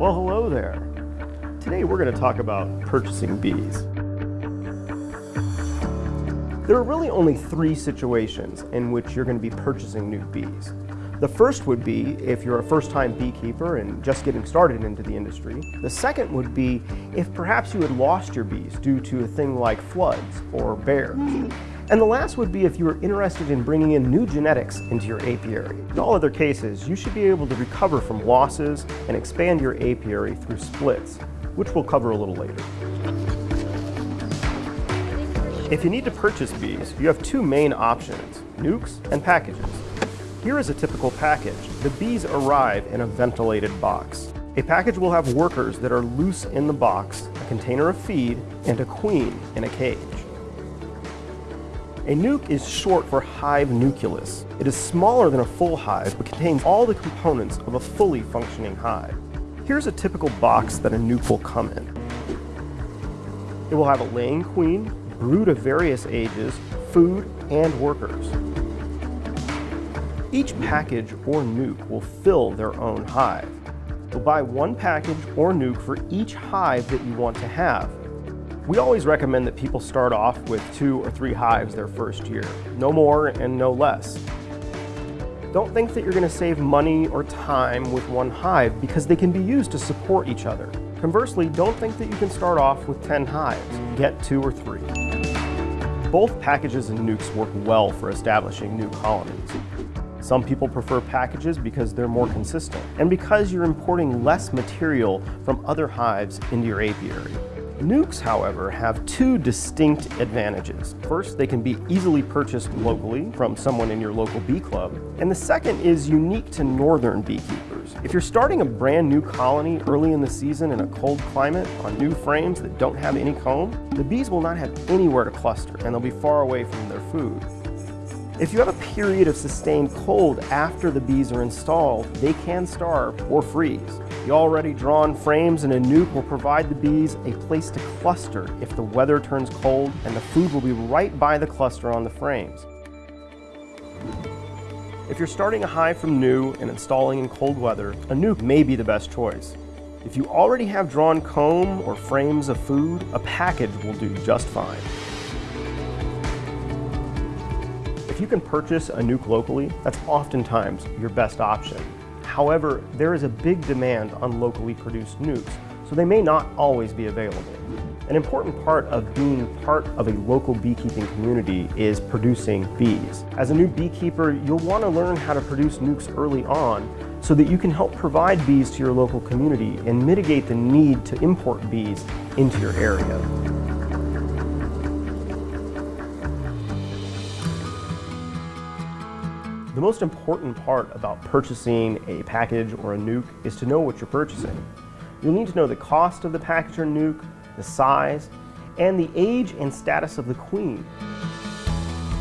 Well, hello there. Today we're going to talk about purchasing bees. There are really only three situations in which you're going to be purchasing new bees. The first would be if you're a first-time beekeeper and just getting started into the industry. The second would be if perhaps you had lost your bees due to a thing like floods or bears. And the last would be if you are interested in bringing in new genetics into your apiary. In all other cases, you should be able to recover from losses and expand your apiary through splits, which we'll cover a little later. If you need to purchase bees, you have two main options, nukes and packages. Here is a typical package. The bees arrive in a ventilated box. A package will have workers that are loose in the box, a container of feed, and a queen in a cage. A nuke is short for hive nucleus. It is smaller than a full hive, but contains all the components of a fully functioning hive. Here's a typical box that a nuke will come in. It will have a laying queen, brood of various ages, food, and workers. Each package or nuke will fill their own hive. You'll buy one package or nuke for each hive that you want to have, we always recommend that people start off with two or three hives their first year. No more and no less. Don't think that you're going to save money or time with one hive because they can be used to support each other. Conversely, don't think that you can start off with 10 hives. Get two or three. Both packages and nukes work well for establishing new colonies. Some people prefer packages because they're more consistent and because you're importing less material from other hives into your apiary. Nukes, however, have two distinct advantages. First, they can be easily purchased locally from someone in your local bee club. And the second is unique to northern beekeepers. If you're starting a brand new colony early in the season in a cold climate on new frames that don't have any comb, the bees will not have anywhere to cluster and they'll be far away from their food. If you have a period of sustained cold after the bees are installed, they can starve or freeze. The already drawn frames in a nuke will provide the bees a place to cluster if the weather turns cold and the food will be right by the cluster on the frames. If you're starting a hive from new and installing in cold weather, a nuke may be the best choice. If you already have drawn comb or frames of food, a package will do just fine. If you can purchase a nuke locally, that's oftentimes your best option. However, there is a big demand on locally produced nukes, so they may not always be available. An important part of being part of a local beekeeping community is producing bees. As a new beekeeper, you'll want to learn how to produce nukes early on so that you can help provide bees to your local community and mitigate the need to import bees into your area. The most important part about purchasing a package or a nuke is to know what you're purchasing. You'll need to know the cost of the package or nuke, the size, and the age and status of the queen.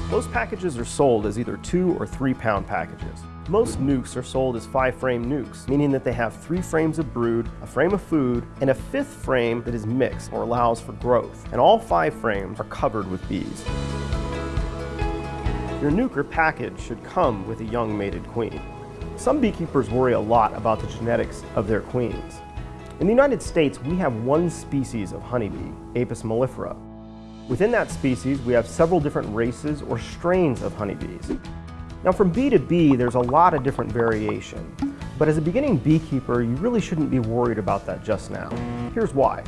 Most packages are sold as either two or three pound packages. Most nukes are sold as five frame nukes, meaning that they have three frames of brood, a frame of food, and a fifth frame that is mixed or allows for growth. And all five frames are covered with bees. Your nuker package should come with a young mated queen. Some beekeepers worry a lot about the genetics of their queens. In the United States, we have one species of honeybee, Apis mellifera. Within that species, we have several different races or strains of honeybees. Now from bee to bee, there's a lot of different variation. But as a beginning beekeeper, you really shouldn't be worried about that just now. Here's why.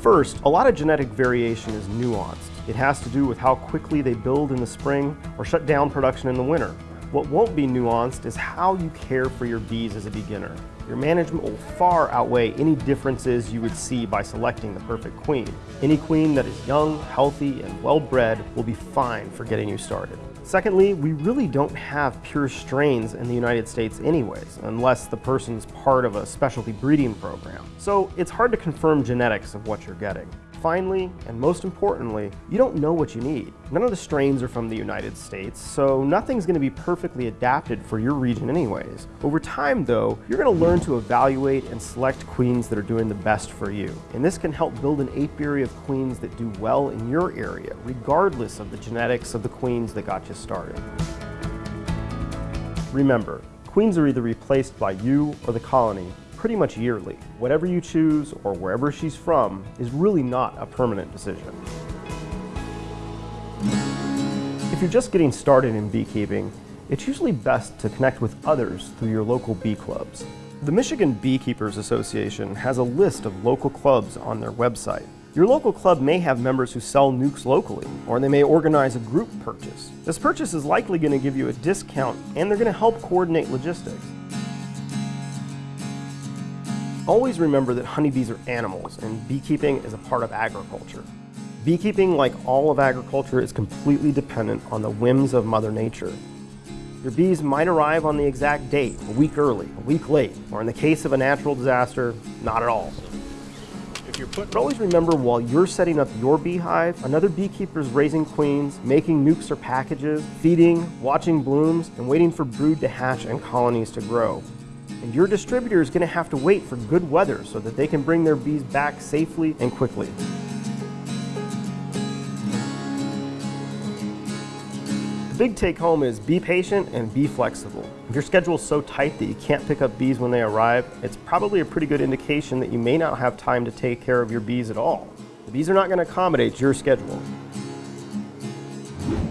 First, a lot of genetic variation is nuanced. It has to do with how quickly they build in the spring or shut down production in the winter. What won't be nuanced is how you care for your bees as a beginner. Your management will far outweigh any differences you would see by selecting the perfect queen. Any queen that is young, healthy, and well-bred will be fine for getting you started. Secondly, we really don't have pure strains in the United States anyways, unless the person's part of a specialty breeding program. So it's hard to confirm genetics of what you're getting. Finally, and most importantly, you don't know what you need. None of the strains are from the United States, so nothing's going to be perfectly adapted for your region anyways. Over time though, you're going to learn to evaluate and select queens that are doing the best for you. And this can help build an apiary of queens that do well in your area, regardless of the genetics of the queens that got you started. Remember, queens are either replaced by you or the colony, pretty much yearly. Whatever you choose or wherever she's from is really not a permanent decision. If you're just getting started in beekeeping, it's usually best to connect with others through your local bee clubs. The Michigan Beekeepers Association has a list of local clubs on their website. Your local club may have members who sell nukes locally, or they may organize a group purchase. This purchase is likely going to give you a discount and they're going to help coordinate logistics. Always remember that honeybees are animals and beekeeping is a part of agriculture. Beekeeping, like all of agriculture, is completely dependent on the whims of Mother Nature. Your bees might arrive on the exact date, a week early, a week late, or in the case of a natural disaster, not at all. But always remember while you're setting up your beehive, another beekeeper is raising queens, making nukes or packages, feeding, watching blooms, and waiting for brood to hatch and colonies to grow. And your distributor is going to have to wait for good weather so that they can bring their bees back safely and quickly. The big take home is be patient and be flexible. If your schedule is so tight that you can't pick up bees when they arrive, it's probably a pretty good indication that you may not have time to take care of your bees at all. The bees are not going to accommodate your schedule.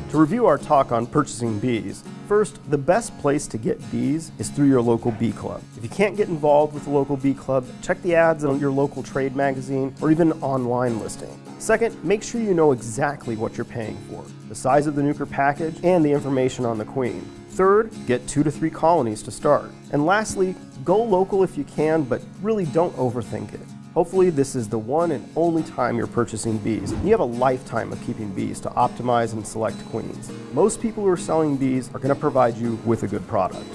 To review our talk on purchasing bees, first, the best place to get bees is through your local bee club. If you can't get involved with the local bee club, check the ads on your local trade magazine or even online listing. Second, make sure you know exactly what you're paying for, the size of the nuker package, and the information on the queen. Third, get two to three colonies to start. And lastly, go local if you can, but really don't overthink it. Hopefully this is the one and only time you're purchasing bees. You have a lifetime of keeping bees to optimize and select queens. Most people who are selling bees are going to provide you with a good product.